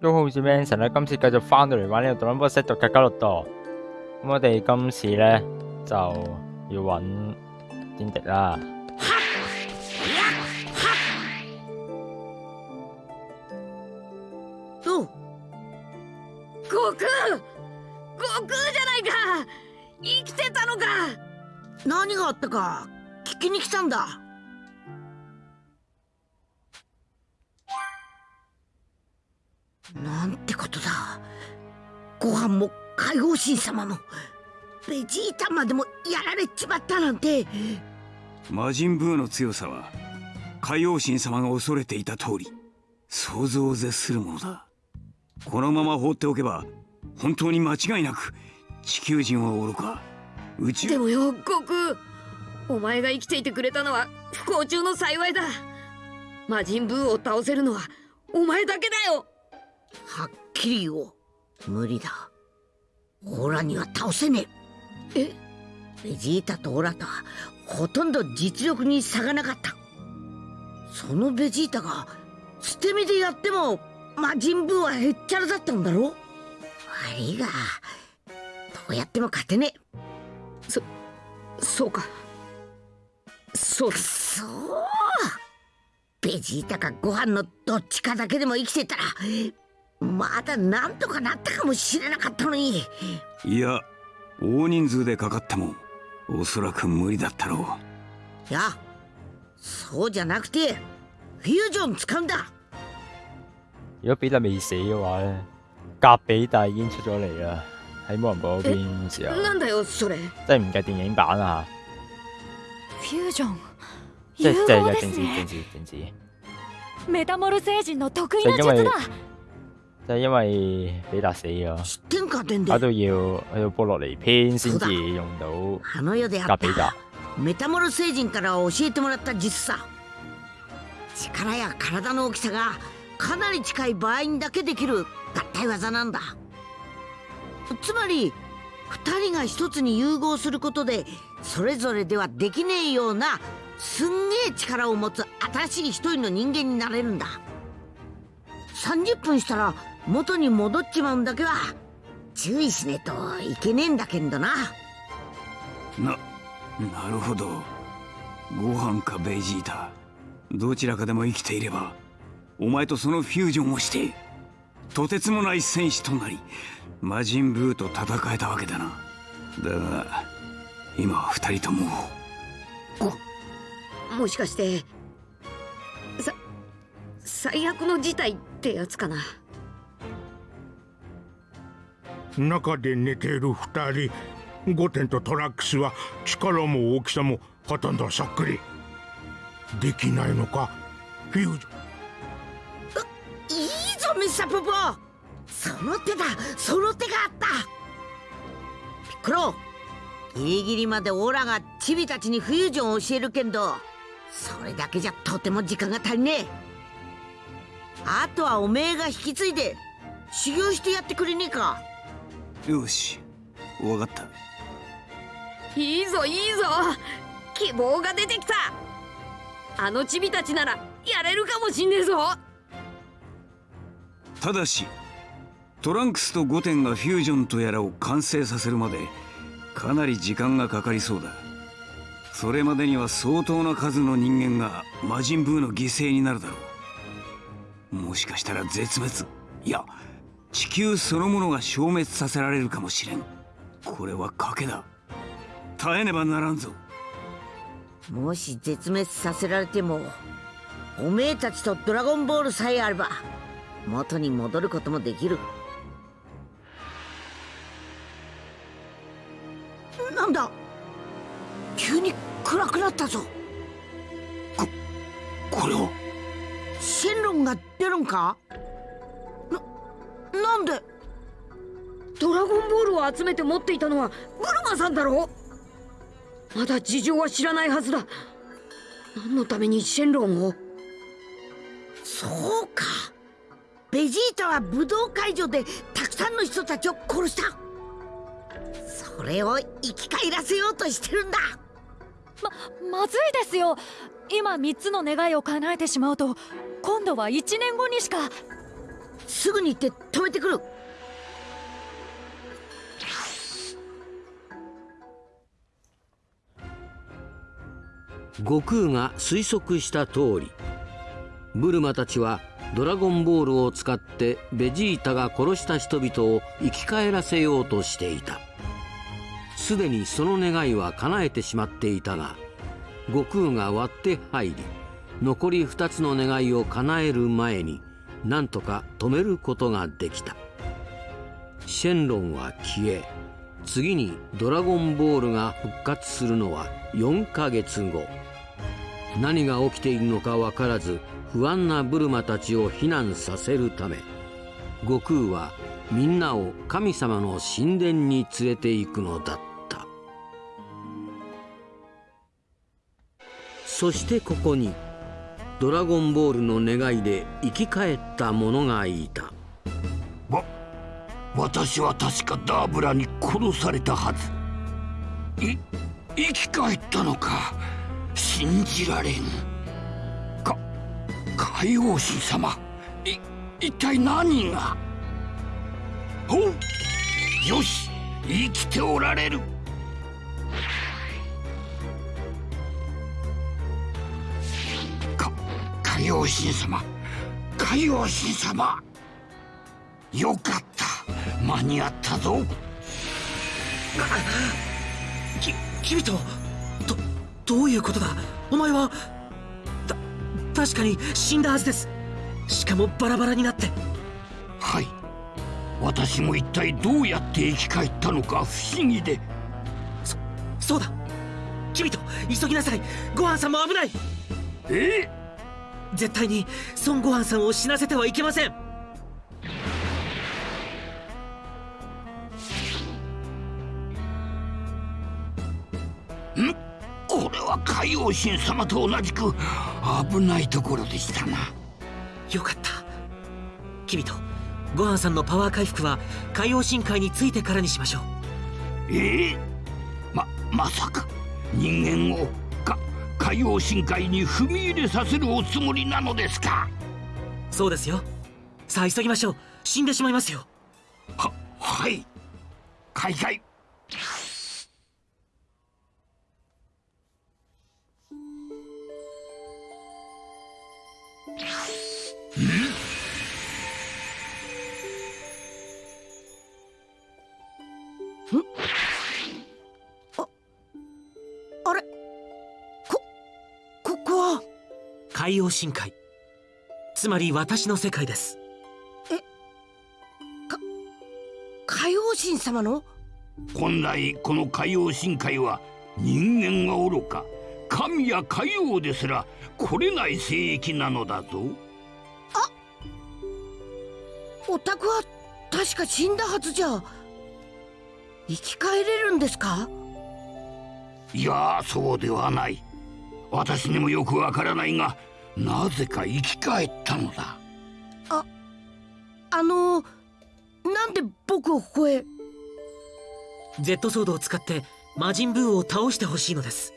都好似 Manson 咧，今次繼續翻到嚟玩呢個《Dragon Ball Z》嘅加洛多。咁我哋今次咧就要揾天敵啦。お悟空！悟空じゃないか！生きてたのか！何があったか聞きに来たんだ。なんてことだ。ご飯も海王神様もベジータまでもやられちまったなんて。魔人ブーの強さは海王神様が恐れていた通り想像を絶するものだ。このまま放っておけば本当に間違いなく地球人は愚か。宇宙。でもよ悟空お前が生きていてくれたのは不幸中の幸いだ。魔人ブーを倒せるのはお前だけだよはっきり言おう。無理だ。オラには倒せねえ。え？ベジータとオラとはほとんど実力に差がなかった。そのベジータが捨て身でやっても魔人ブーはへっちゃらだったんだろ悪いがどうやっても勝てねえ。そそうか。そうだ。そうベジータかご飯のどっちかだけでも生きてたらまだなんとかなったかもしれなかったのに。いや大人数でかかってもおそらく無理だったろう。いやそうじゃなくてフュージョン使うんだ。如果比特未死嘅話咧，格比特已經出咗嚟啦，喺魔人布嗰邊時候，なんだよそれ。即係唔計電影版啊フュージョン。即係融即係有政治合ですね。政治政治，メタモル星人の得意な術だ即係因為比達死咗，知ってんかてんで搞到要去到波洛尼篇先至用到あの世であった。メタモル星人から教えてもらった術さ。力や体の大きさがかなり近い場合にだけできる合体技なんだ。つまり2人が一つに融合することでそれぞれではできねえようなすんげえ力を持つ新しい一人の人間になれるんだ。30分したら元に戻っちまうんだけは注意しねえといけねえんだけんどな。ななるほど。ご飯かベジータどちらかでも生きていればお前とそのフュージョンをしてとてつもない戦士となり魔人ブーと戦えたわけだな。だが今は二人とも。もしかしてさ最悪の事態ってやつかな中で寝ている二人。ゴテンとトラックスは力も大きさもほとんどそっくり。できないのか？フュージョン。いいぞミスターポポその手だ。その手があった。ピッコロギリギリまでオラがチビたちにフュージョンを教えるけんどそれだけじゃとても時間が足りねえ。あとはおめえが引き継いで修行してやってくれねえか。よしわかった。いいぞいいぞ。希望が出てきた。あのチビたちならやれるかもしんねえぞ。ただしトランクスとゴテンがフュージョンとやらを完成させるまでかなり時間がかかりそうだ。それまでには相当な数の人間が魔人ブーの犠牲になるだろう。もしかしたら絶滅。いや地球そのものが消滅させられるかもしれん。これは賭けだ。耐えねばならんぞ。もし絶滅させられてもおめえたちとドラゴンボールさえあれば元に戻ることもできる。なんだ？急に暗くなったぞ。これを？シェンロンが出るんか？んで？ドラゴンボールを集めて持っていたのはブルマさんだろ？まだ事情は知らないはずだ。何のためにシェンロンを？そうか。ベジータは武道会場でたくさんの人たちを殺した。それを生き返らせようとしてるんだ。ままずいですよ。今3つの願いを叶えてしまうと今度は1年後にしか。すぐに行って止めてくる。悟空が推測した通りブルマたちはドラゴンボールを使ってベジータが殺した人々を生き返らせようとしていた。すでにその願いは叶えてしまっていたが悟空が割って入り残り2つの願いを叶える前になんとか止めることができた。シェンロンは消え次にドラゴンボールが復活するのは4ヶ月後。何が起きているのか分からず不安なブルマたちを避難させるため悟空はみんなを神様の神殿に連れて行くのだった。そしてここにドラゴンボールの願いで生き返った者がいた。わ私は確かダーブラに殺されたはず。い生き返ったのか。信じられん。か海王神様。い一体何が？およし生きておられる。海王神様。海王神様。よかった。間に合ったぞ。き君とどどういうことだ？お前はた確かに死んだはずです。しかもバラバラになって。はい。私も一体どうやって生き返ったのか不思議で。そうだ。君と急ぎなさい。ご飯さんも危ない。え？絶対に孫悟飯さんを死なせてはいけません。これは海王神様と同じく危ないところでしたな。よかった。君とご飯さんのパワー回復は海王深海についてからにしましょう。ええ？ままさか。人間をか海王深海に踏み入れさせるおつもりなのですか？そうですよ。さあ急ぎましょう。死んでしまいますよ。ははい。開会深海つまり私の世界です。海王神様の？本来この海王深海は人間が愚か神や海王ですら来れない聖域なのだぞ。お宅は確か死んだはずじゃ。生き返れるんですか？いやそうではない。私にもよくわからないがなぜか生き返ったのだ。あのなんで僕をここへ？Z ソードを使って魔人ブーを倒してほしいのです。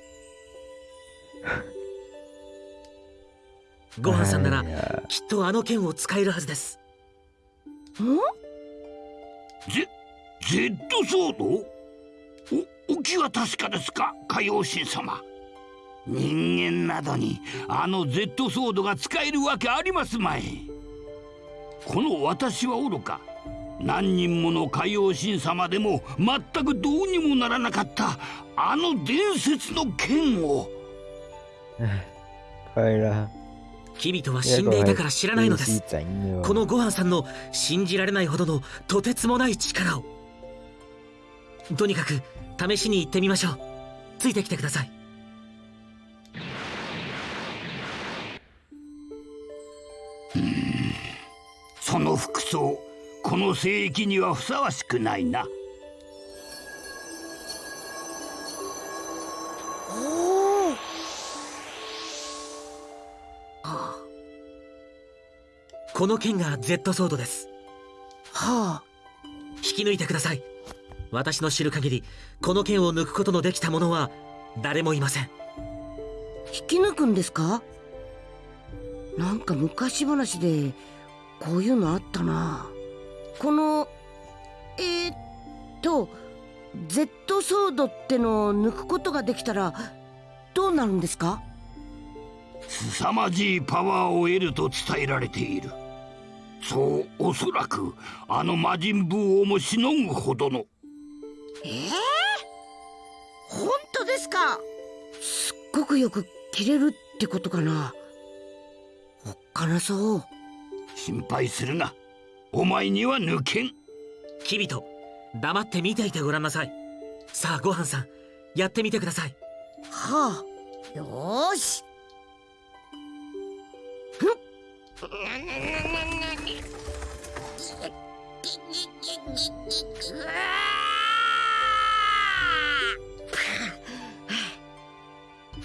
ご飯さんならきっとあの剣を使えるはずです。ん？ゼ Z ソード？おお気は確かですか海王神様人間などにあの Z ソードが使えるわけありますまい。この私は愚か。何人もの海王神様でも全くどうにもならなかった。あの伝説の剣を。キビトは死んでいたから知らないのです。このご飯さんの信じられないほどのとてつもない力を。とにかく試しに行ってみましょう。ついてきてくださいその服装この聖域にはふさわしくないな。おおこの剣が Z ソードです。はあ。引き抜いてください。私の知る限りこの剣を抜くことのできた者は誰もいません。引き抜くんですか？なんか昔話でこういうのあったな。このえー、っと Z ソードってのを抜くことができたらどうなるんですか？凄まじいパワーを得ると伝えられている。そうおそらくあの魔人ブーをもしのぐほどの。ええー、本当ですか？すっごくよく切れるってことかなおっかなそう。心配するな。お前には抜けん。キビト黙って見ていてごらんなさい。さあごはんさんやってみてください。はあよー。し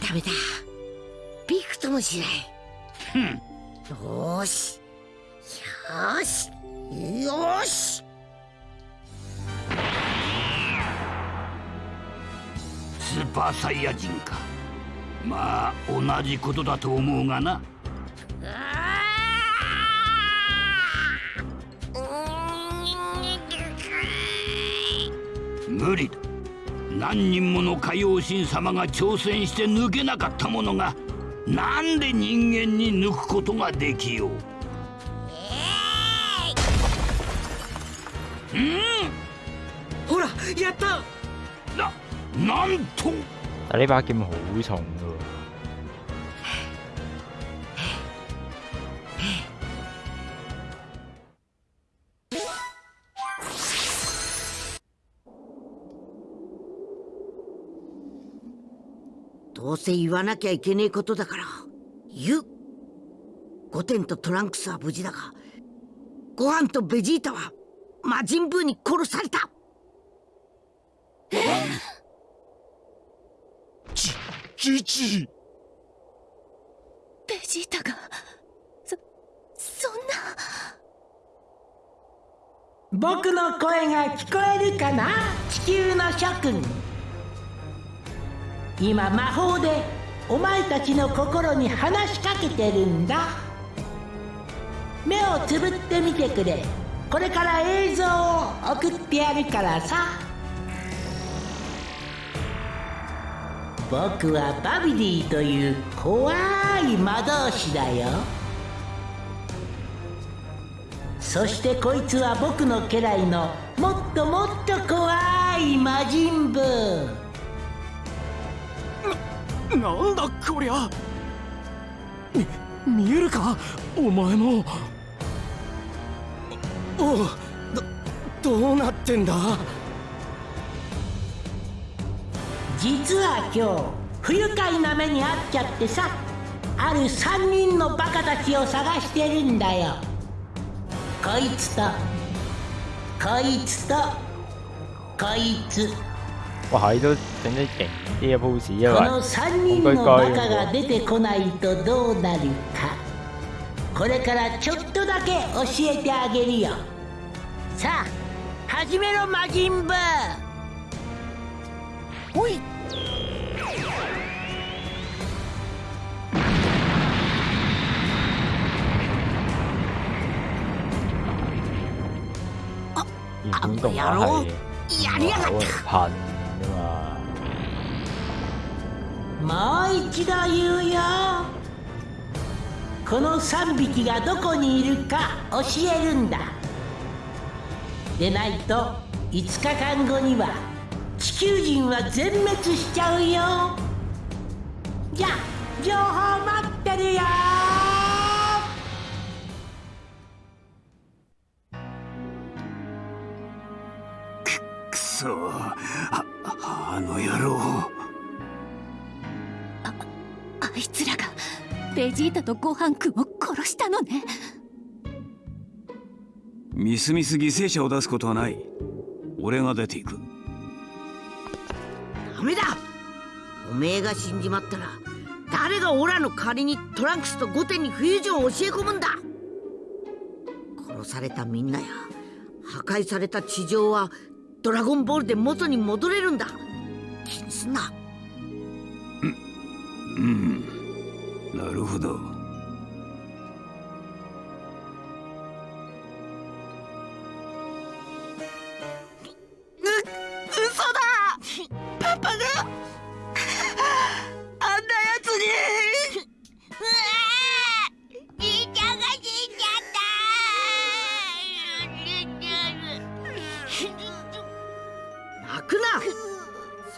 ダメだ。びくともしないよし。よし。よし。スーパーサイヤ人か。まあ同じことだと思うがな。無理だ。何人もの海王神様が挑戦して抜けなかったものがなんで人間に抜くことができよう？うん。ほらやった。ななんと？但呢把劍好重噶。どうせ言わなきゃいけねえことだから。言う。ゴテンとトランクスは無事だが。ご飯とベジータは魔人ブーに殺された。ジジベジータがそそんな。僕の声が聞こえるかな？地球の諸君今魔法でお前たちの心に話しかけてるんだ。目をつぶってみてくれ。これから映像を送ってやるからさ。僕はバビリーという怖い魔導士だよ。そしてこいつは僕の家来のもっともっと怖い魔人ブー。なんだこりゃ。見えるか？お前もおおどどうなってんだ？実は今日不愉快な目に遭っちゃってさある3人のバカたちを探してるんだよ。こいつとこいつとこいつ。哇，係都整啲勁啲嘅 pose，因この為3人のバカが出てこないとどうなるか。これからちょっとだけ教えてあげるよ。さあ始めろ魔人ブーおい。原本動畫係やりやがっ有人噴噶嘛。もう一度言うよこの3匹がどこにいるか教えるんだ。でないと5日間後には地球人は全滅しちゃうよ。じゃ情報待ってるよ。くそ。ああの野郎。あいつらがベジータとごはんくんを殺したのね。みすみす犠牲者を出すことはない。俺が出ていく。ダメだ。おめえが死んじまったら誰がオラの代わりにトランクスとゴテンにフュージョンを教え込むんだ。殺されたみんなや破壊された地上はドラゴンボールで元に戻れるんだ気にすん。なうん。なるほど。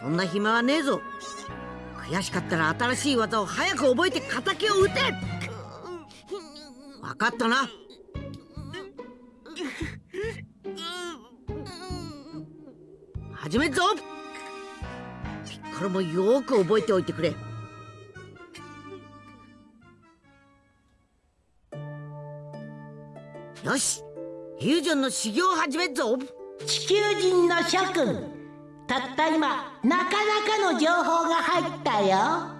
そんな暇はねえぞ。悔しかったら新しい技を早く覚えて敵を撃て。分かったな。始めるぞ。ピッコロもよく覚えておいてくれ。よし。フュージョンの修行を始めるぞ。地球人の諸君。たった今なかなかの情報が入ったよ。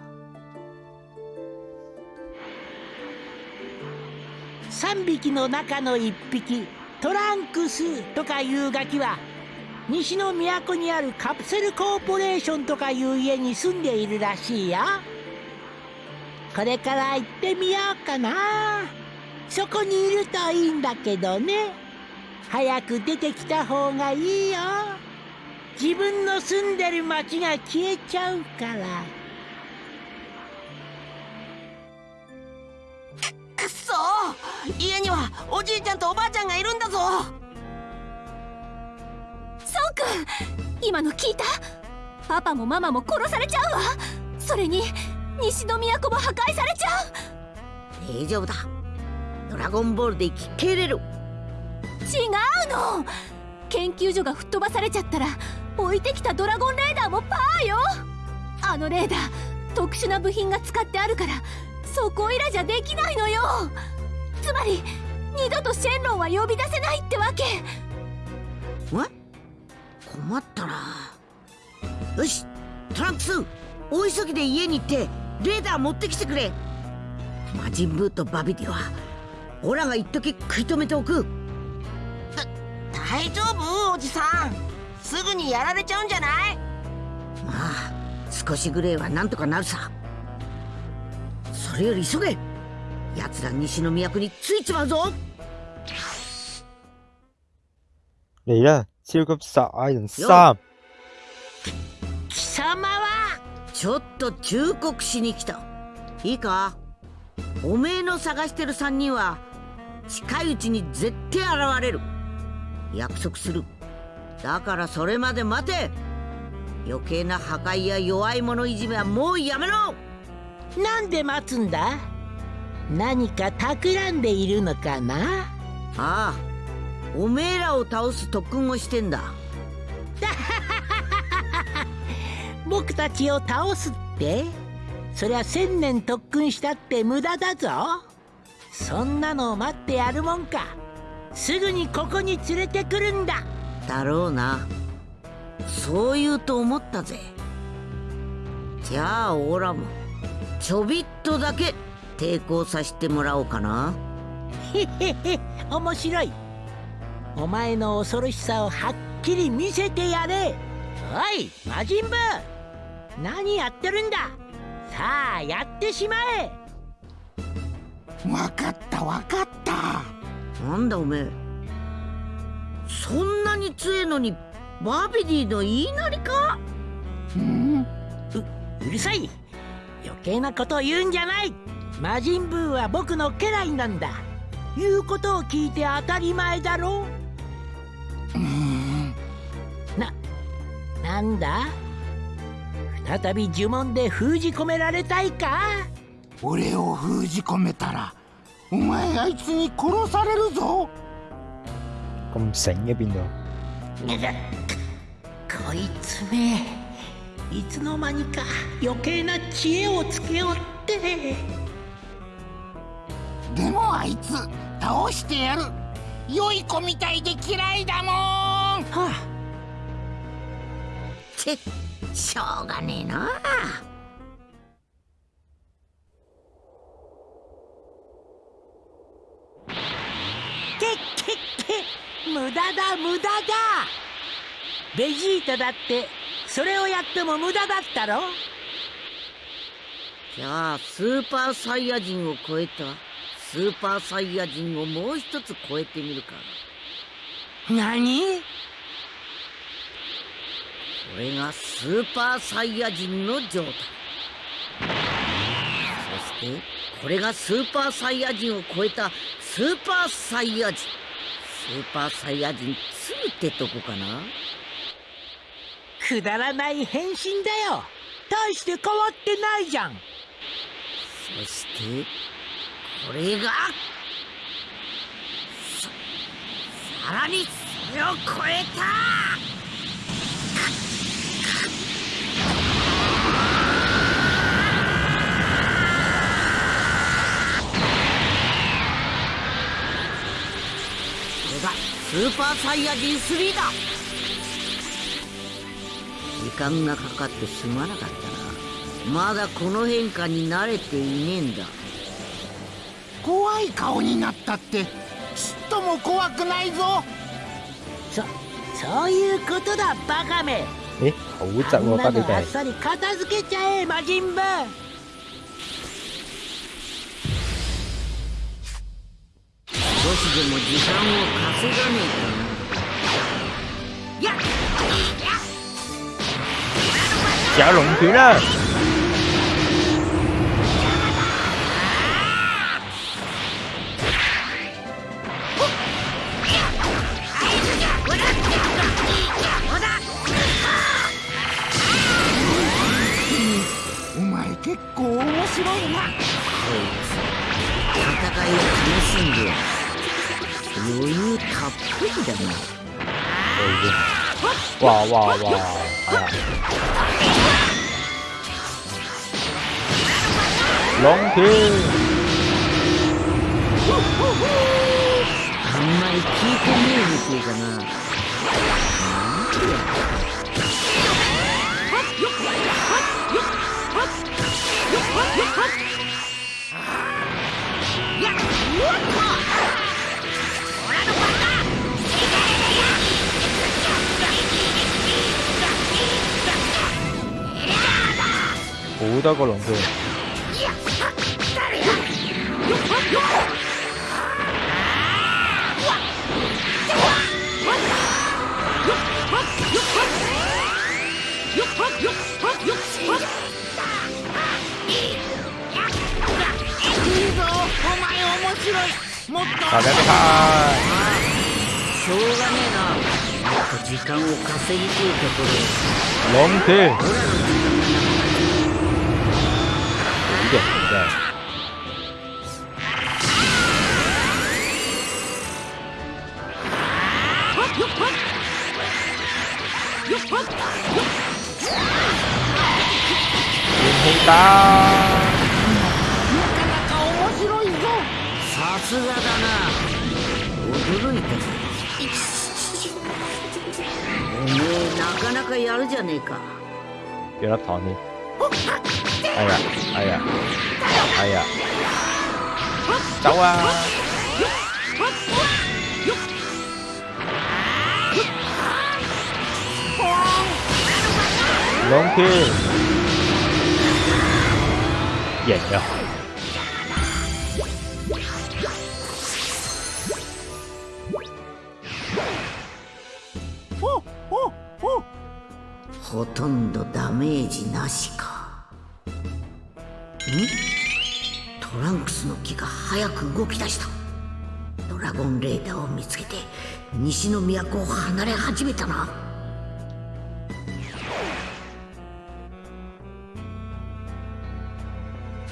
3匹の中の1匹トランクスとかいうガキは西の都にあるカプセルコーポレーションとかいう家に住んでいるらしいよ。これから行ってみようかな。そこにいるといいんだけどね。早く出てきた方がいいよ。自分の住んでる町が消えちゃうから。くっそ。家にはおじいちゃんとおばあちゃんがいるんだぞ。そうくん今の聞いた？パパもママも殺されちゃうわ。それに西の都も破壊されちゃう。大丈夫だ。ドラゴンボールで生き切れる。違うの研究所が吹っ飛ばされちゃったら置いてきたドラゴンレーダーもパーよ。あのレーダー特殊な部品が使ってあるからそこいらじゃできないのよ。つまり二度とシェンロンは呼び出せないってわけ。え困ったなよしトランクス大急ぎで家に行ってレーダー持ってきてくれ。魔人ブーとバビディはオラが一時食い止めておく。大丈夫おじさん。すぐにやられちゃうんじゃない？まあ少しぐらいはなんとかなるさ。それより急げ。奴ら西の都に着いちまうぞ。嚟啦！超級殺矮人三貴様は？ちょっと忠告しに来た。いいか？おめえの探してる3人は近いうちに絶対現れる約束する。だからそれまで待て。余計な破壊や弱い者いじめはもうやめろ。なんで待つんだ？何か企んでいるのかな？ああ。おめえらを倒す特訓をしてんだ。僕たちを倒すって？そりゃ千年特訓したって無駄だぞ。そんなの待ってやるもんかすぐにここに連れてくるんだ。だろうな。そう言うと思ったぜ。じゃあオラもちょびっとだけ抵抗させてもらおうかな。へへへ面白い。お前の恐ろしさをはっきり見せてやれ。おい魔人ブ何やってるんだ。さあやってしまえ。わかったわかったなんだおめえ。そんなに強えのにバビディの言いなりか？うん。ううるさい。余計なことを言うんじゃない。魔人ブーは僕の家来なんだ。言うことを聞いて当たり前だろうん。ななんだ？再び呪文で封じ込められたいか？俺を封じ込めたらお前あいつに殺されるぞ。咁醒嘅邊度？こいつめいつの間にか余計な知恵をつけおって。でもあいつ倒してやる。良い子みたいで嫌いだもん。はあちしょうがねえな。けだ無駄だ。ベジータだってそれをやっても無駄だったろ？じゃあスーパーサイヤ人を超えたスーパーサイヤ人をもう一つ超えてみるか。何？これがスーパーサイヤ人の状態。そしてこれがスーパーサイヤ人を超えたスーパーサイヤ人。スーパーサイヤ人2ってとこかな？くくだらない変身だよ。大して変わってないじゃん。そしてこれがささらにそれを超えたこれがスーパーサイヤ人3だ。時間がかかってすまなかったな。まだこの変化に慣れていねえんだ。怖い顔になったってちっとも怖くないぞ。そそういうことだバカめ。誒好窒喎，あんな得你哋。のあっさり片付けちゃえ魔人ブしでも時間を稼がねえかなやっ有龍拳啦！お前結構面白いな戦いを楽しんでやる余裕たっぷりだな哇哇哇！係啊！龍拳あんまり聞いてねえみてえだななんでや好多個龍拳。いいぞお前面白いもっと食べたしょうがねえなもっと時間を稼ぎてえところ龍拳。オラの時間がなく好嘅，真係。元氣打。面白いぞさすがだな驚いたぞおめえなかなかやるじゃねえか。ほとんどダメージなしかんトランクスの木が早く動き出した。ドラゴンレーダーを見つけて西の都を離れ始めたな。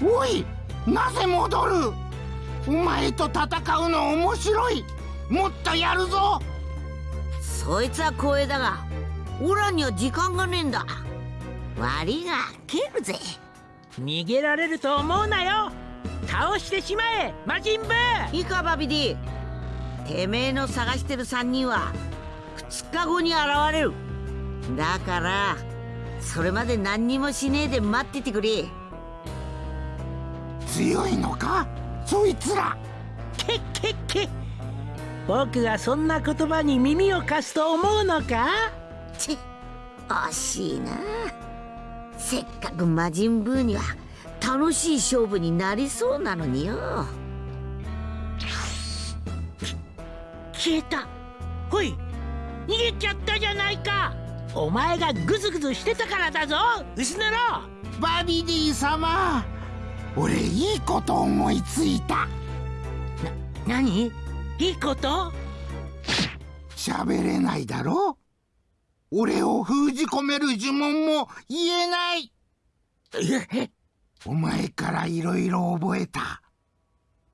おいなぜ戻る？お前と戦うの面白い。もっとやるぞ。そいつは光栄だがオラには時間がねえんだ。悪いが蹴るぜ逃げられると思うなよ。倒してしまえ魔人ブーいいかバビディ。てめえの探してる3人は2日後に現れる。だからそれまで何にもしねえで待っててくれ。強いのか？そいつら。けっけっけ。僕がそんな言葉に耳を貸すと思うのか？ち惜しいなせっかく魔人ブーには楽しい勝負になりそうなのによ。消えた。ほい。逃げちゃったじゃないか。お前がグズグズしてたからだぞ。薄野郎。バビディ様。俺いいこと思いついた。何？いいこと？喋れないだろ俺を封じ込める呪文も言えない。お前からいろいろ覚えた。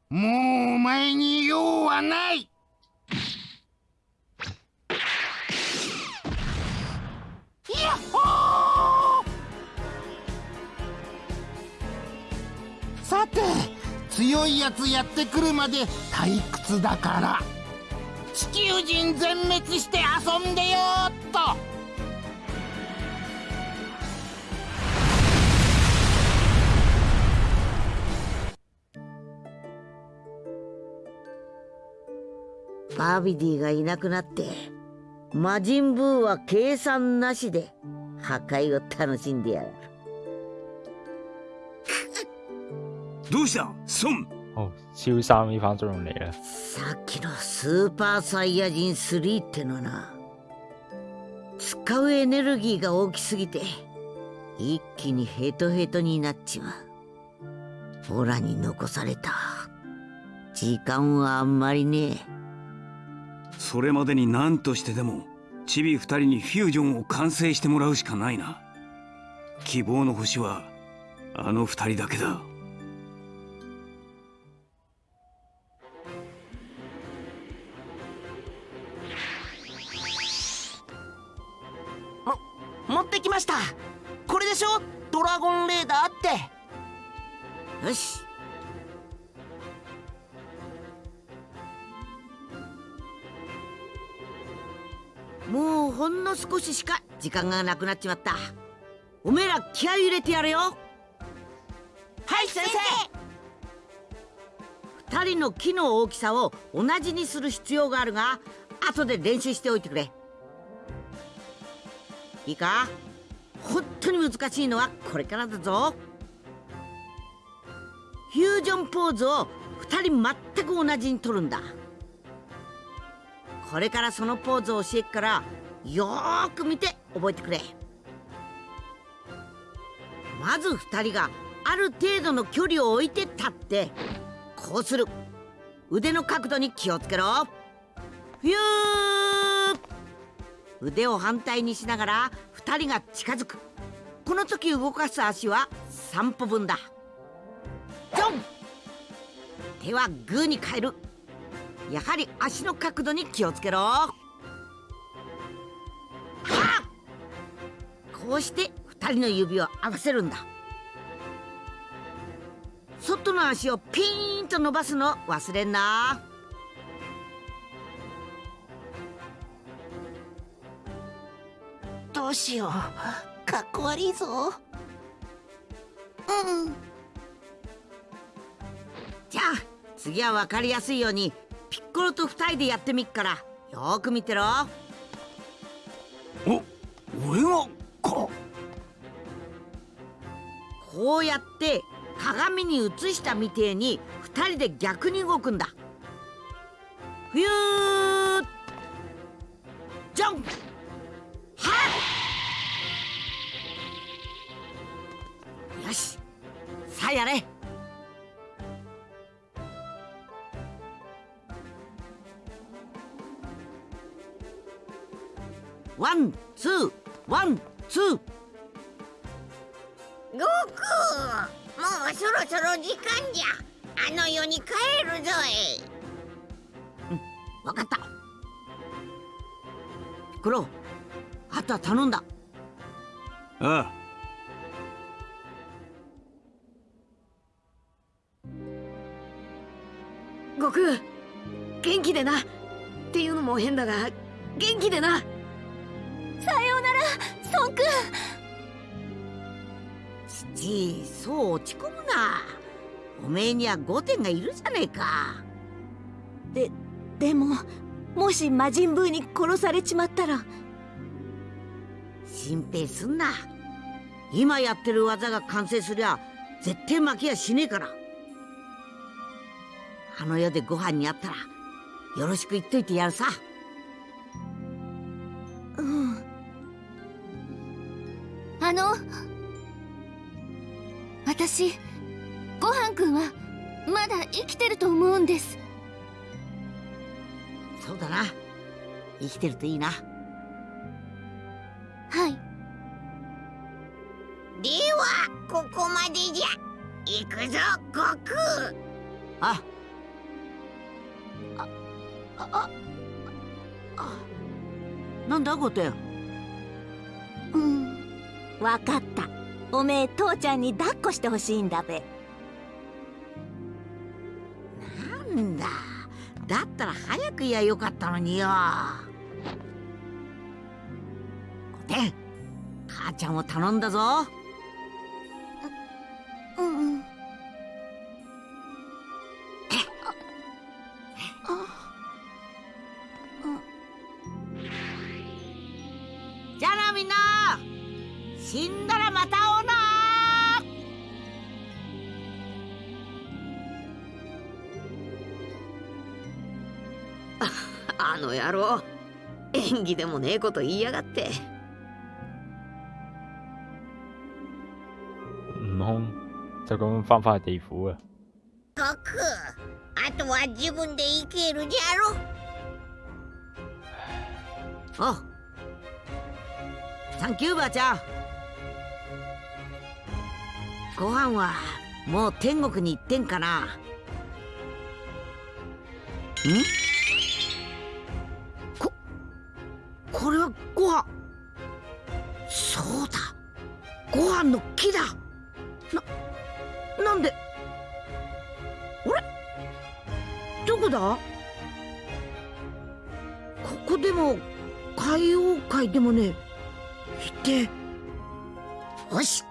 もうお前に用はない。やっほー！さて強いやつやってくるまで退屈だから。地球人全滅して遊んでよーっとバービディがいなくなって魔人ブーは計算なしで破壊を楽しんでやる。どうした？孫哦，超三呢番作用嚟啦。さっきのスーパーサイヤ人3ってのはな使うエネルギーが大きすぎて一気にヘトヘトになっちまう。オラに残された。時間はあんまりね。えそれまでに何としてでもチビ二人にフュージョンを完成してもらうしかないな。希望の星はあの二人だけだ。間がなくなっちまった。おめえら気合い入れてやれよ。はい先生。二人の木の大きさを同じにする必要があるが後で練習しておいてくれ。いいか？本当に難しいのはこれからだぞ。フュージョンポーズを二人全く同じに取るんだ。これからそのポーズを教えっからよーく見て。覚えてくれ。まず二人がある程度の距離を置いて立ってこうする。腕の角度に気をつけろ。フュー腕を反対にしながら2人が近づく。この時動かす足は3歩分だ。ジョン。手はグーに変える。やはり足の角度に気をつけろ。こうして2人の指を合わせるんだ。外の足をピーンと伸ばすの忘れんな。どうしよう。かっこ悪いぞ。うん。じゃあ次は分かりやすいようにピッコロと2人でやってみっから。よく見てろ。お俺が？こうやって鏡に映したみてえに2人で逆に動くんだ。ふゆージョン。はよし。さあやれ。ワンツー。時間じゃ。あの世に帰るぞわかった。クロあとは頼んだ。ああ。悟空元気でな。っていうのも変だが元気でな。さようなら孫君父そう落ち込むなおめえには5点がいるじゃねえか。ででももし魔人ブーに殺されちまったら。心配すんな。今やってる技が完成すりゃ絶対負けやしねえから。あの世でご飯にあったらよろしく言っといてやるさ。うん。あの私生きてると思うんです。そうだな。生きてるといいな。はい。ではここまでじゃ。行くぞ悟空。あ。ああなんだゴテンうん。わかった。おめえ父ちゃんに抱っこしてほしいんだべんだ。だったら早く言やよかったのによ。コテン母ちゃんを頼んだぞ。ううん。の野郎。演技でもねえこと言いやがって。悟空就咁翻返去地府啊！悟空あとは自分で生きるじゃろおサンキューばあちゃんご飯はもう天国に行ってんかなんこれはご飯。そうだ。ご飯の木だ。ななんで？あれ？どこだ？ここでも海洋界でもねいて。よし。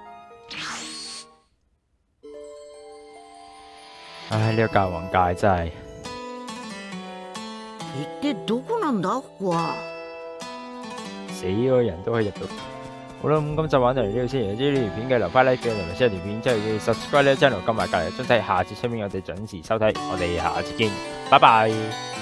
唉，呢、個教皇界真係一体どこなんだ？ここは死嗰個人都可以入到。好啦，咁今集玩到嚟呢度先。如果中意呢條片嘅，留翻 like 俾我，同埋 share 條片，之後要 subscribe 呢個 channel，撳埋隔離鐘仔，下次出面我哋準時收睇，我哋下次見，拜拜。